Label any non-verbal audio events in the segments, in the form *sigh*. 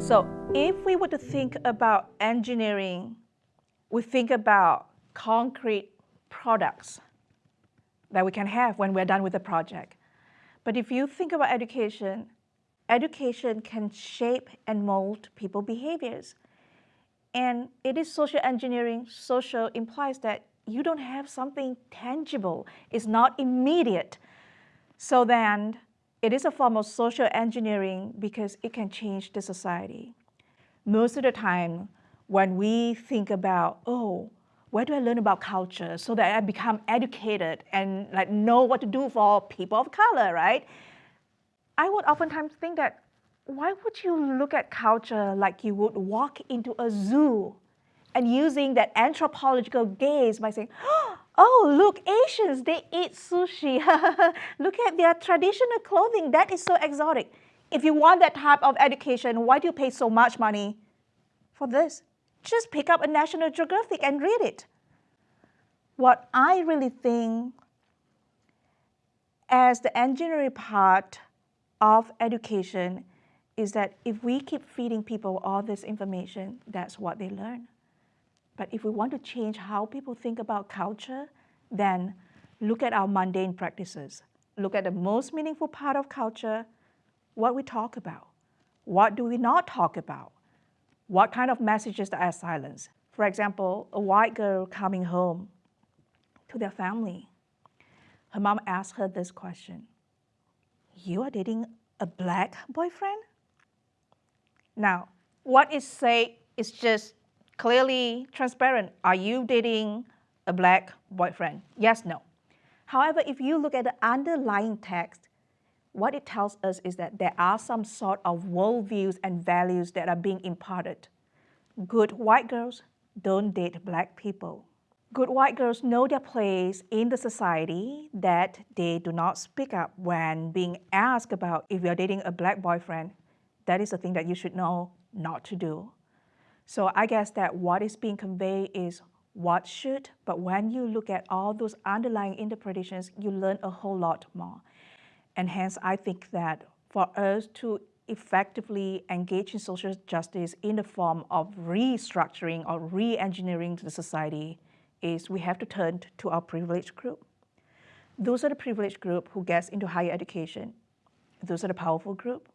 So if we were to think about engineering, we think about concrete products that we can have when we're done with the project. But if you think about education, education can shape and mold people behaviors. And it is social engineering. Social implies that you don't have something tangible. It's not immediate. So then it is a form of social engineering because it can change the society. Most of the time, when we think about, oh, where do I learn about culture so that I become educated and like know what to do for people of color, right? I would oftentimes think that why would you look at culture like you would walk into a zoo and using that anthropological gaze by saying, oh, Oh, look, Asians, they eat sushi. *laughs* look at their traditional clothing. That is so exotic. If you want that type of education, why do you pay so much money for this? just pick up a National Geographic and read it. What I really think as the engineering part of education is that if we keep feeding people all this information, that's what they learn. But if we want to change how people think about culture, then look at our mundane practices. Look at the most meaningful part of culture, what we talk about. What do we not talk about? What kind of messages are silenced? For example, a white girl coming home to their family. Her mom asked her this question. You are dating a black boyfriend? Now, what is said is just clearly transparent. Are you dating a black boyfriend? Yes, no. However, if you look at the underlying text, what it tells us is that there are some sort of worldviews and values that are being imparted. Good white girls don't date black people. Good white girls know their place in the society that they do not speak up when being asked about if you're dating a black boyfriend. That is a thing that you should know not to do. So I guess that what is being conveyed is what should, but when you look at all those underlying interpretations, you learn a whole lot more. And hence, I think that for us to effectively engage in social justice in the form of restructuring or re-engineering the society is we have to turn to our privileged group. Those are the privileged group who gets into higher education. Those are the powerful group.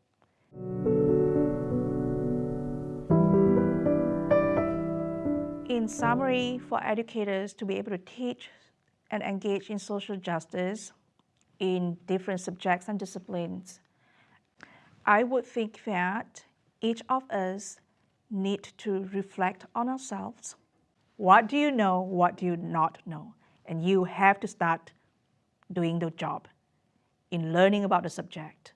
In summary, for educators to be able to teach and engage in social justice, in different subjects and disciplines. I would think that each of us need to reflect on ourselves. What do you know? What do you not know? And you have to start doing the job in learning about the subject.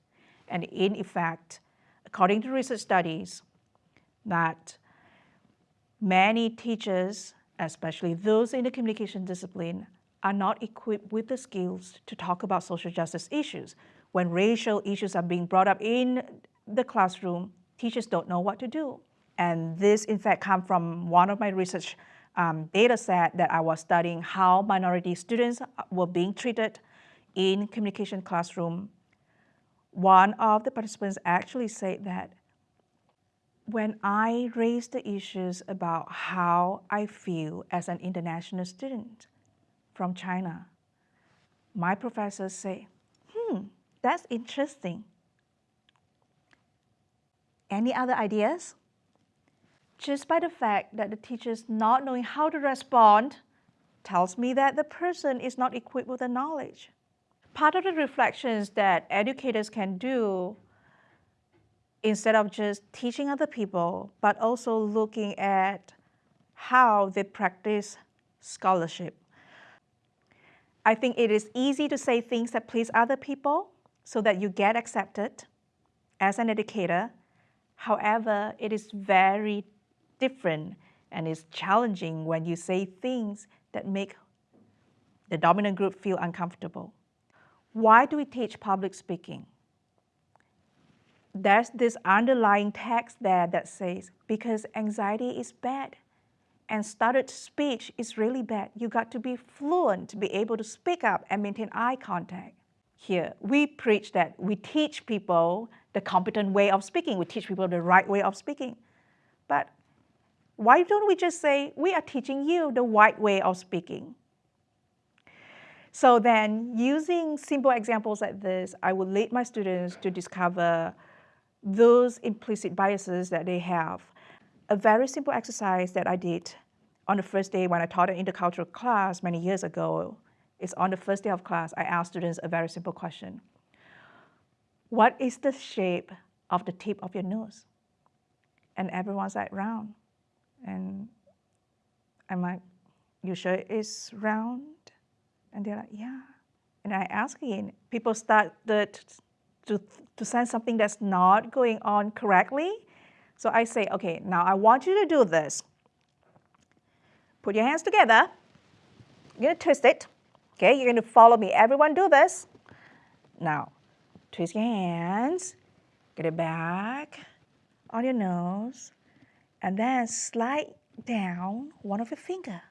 And in effect, according to research studies, that many teachers, especially those in the communication discipline, are not equipped with the skills to talk about social justice issues. When racial issues are being brought up in the classroom, teachers don't know what to do. And this, in fact, comes from one of my research um, data set that I was studying how minority students were being treated in communication classroom. One of the participants actually said that when I raise the issues about how I feel as an international student, from China. My professors say, hmm, that's interesting. Any other ideas? Just by the fact that the teacher's not knowing how to respond tells me that the person is not equipped with the knowledge. Part of the reflections that educators can do instead of just teaching other people, but also looking at how they practice scholarship I think it is easy to say things that please other people so that you get accepted as an educator. However, it is very different and it's challenging when you say things that make the dominant group feel uncomfortable. Why do we teach public speaking? There's this underlying text there that says, because anxiety is bad and stuttered speech is really bad. You got to be fluent to be able to speak up and maintain eye contact. Here, we preach that we teach people the competent way of speaking. We teach people the right way of speaking. But why don't we just say, we are teaching you the right way of speaking? So then using simple examples like this, I will lead my students to discover those implicit biases that they have. A very simple exercise that I did on the first day when I taught an intercultural class many years ago is on the first day of class, I asked students a very simple question. What is the shape of the tip of your nose? And everyone's like, round. And I'm like, you sure it's round? And they're like, yeah. And I ask again, people started to, to sense something that's not going on correctly. So I say, okay, now I want you to do this. Put your hands together. You're to twist it. Okay, you're going to follow me. Everyone do this. Now, twist your hands. Get it back on your nose. And then slide down one of your finger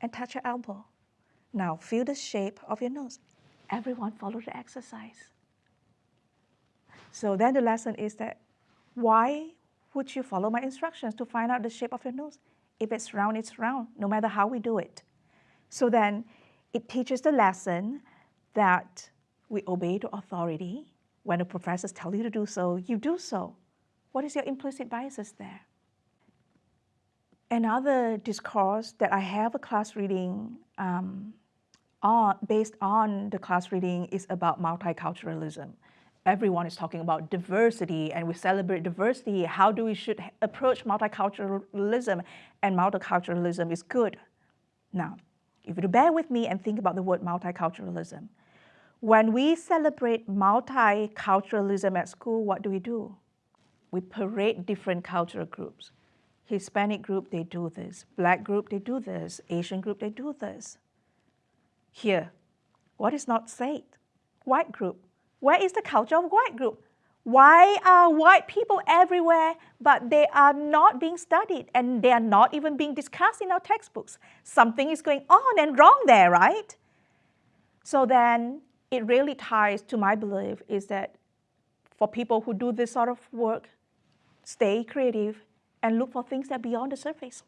and touch your elbow. Now feel the shape of your nose. Everyone follow the exercise. So then the lesson is that why would you follow my instructions to find out the shape of your nose? If it's round, it's round, no matter how we do it. So then it teaches the lesson that we obey the authority. When the professors tell you to do so, you do so. What is your implicit biases there? Another discourse that I have a class reading um, on, based on the class reading is about multiculturalism everyone is talking about diversity and we celebrate diversity. How do we should approach multiculturalism? And multiculturalism is good. Now, if you bear with me and think about the word multiculturalism, when we celebrate multiculturalism at school, what do we do? We parade different cultural groups. Hispanic group, they do this. Black group, they do this. Asian group, they do this. Here, what is not said? White group, where is the culture of white group? Why are white people everywhere, but they are not being studied and they are not even being discussed in our textbooks? Something is going on and wrong there, right? So then it really ties to my belief is that for people who do this sort of work, stay creative and look for things that are beyond the surface.